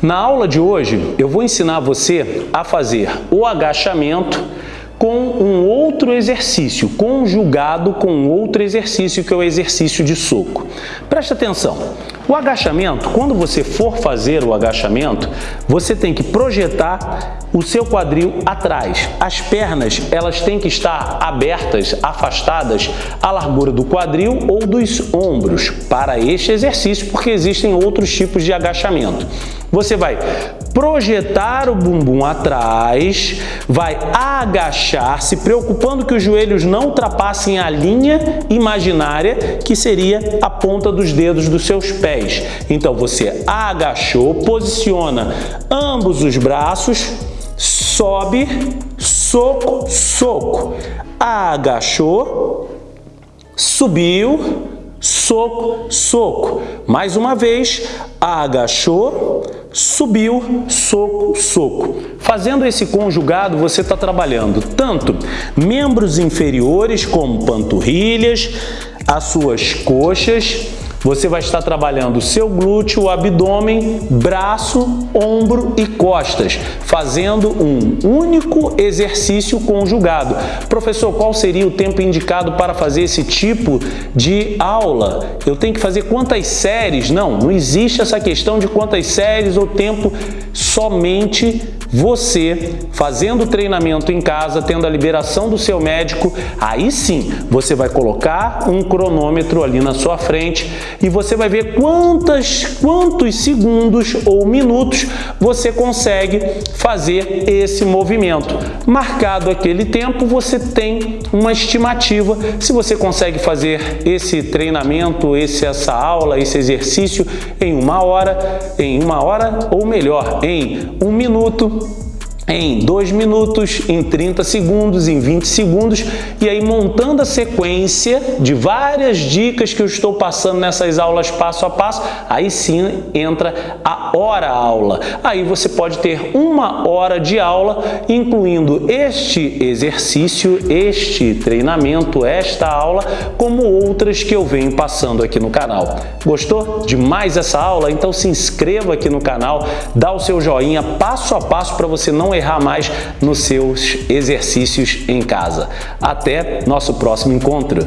Na aula de hoje, eu vou ensinar você a fazer o agachamento com um outro exercício, conjugado com outro exercício, que é o exercício de soco. Preste atenção. O agachamento, quando você for fazer o agachamento, você tem que projetar o seu quadril atrás. As pernas, elas têm que estar abertas, afastadas à largura do quadril ou dos ombros para este exercício, porque existem outros tipos de agachamento. Você vai projetar o bumbum atrás, vai agachar, se preocupando que os joelhos não ultrapassem a linha imaginária, que seria a ponta dos dedos dos seus pés. Então, você agachou, posiciona ambos os braços, sobe, soco, soco. Agachou, subiu, soco, soco. Mais uma vez, agachou, subiu, soco, soco. Fazendo esse conjugado, você está trabalhando tanto membros inferiores como panturrilhas, as suas coxas, você vai estar trabalhando o seu glúteo, abdômen, braço, ombro e costas, fazendo um único exercício conjugado. Professor, qual seria o tempo indicado para fazer esse tipo de aula? Eu tenho que fazer quantas séries? Não, não existe essa questão de quantas séries ou tempo, somente você fazendo o treinamento em casa, tendo a liberação do seu médico, aí sim você vai colocar um cronômetro ali na sua frente e você vai ver quantas, quantos segundos ou minutos você consegue fazer esse movimento. Marcado aquele tempo, você tem uma estimativa se você consegue fazer esse treinamento, esse, essa aula, esse exercício em uma hora, em uma hora ou melhor, em um minuto, Falou! Em 2 minutos, em 30 segundos, em 20 segundos e aí montando a sequência de várias dicas que eu estou passando nessas aulas passo a passo, aí sim entra a hora aula. Aí você pode ter uma hora de aula incluindo este exercício, este treinamento, esta aula, como outras que eu venho passando aqui no canal. Gostou demais essa aula? Então se inscreva aqui no canal, dá o seu joinha passo a passo para você não errar mais nos seus exercícios em casa. Até nosso próximo encontro!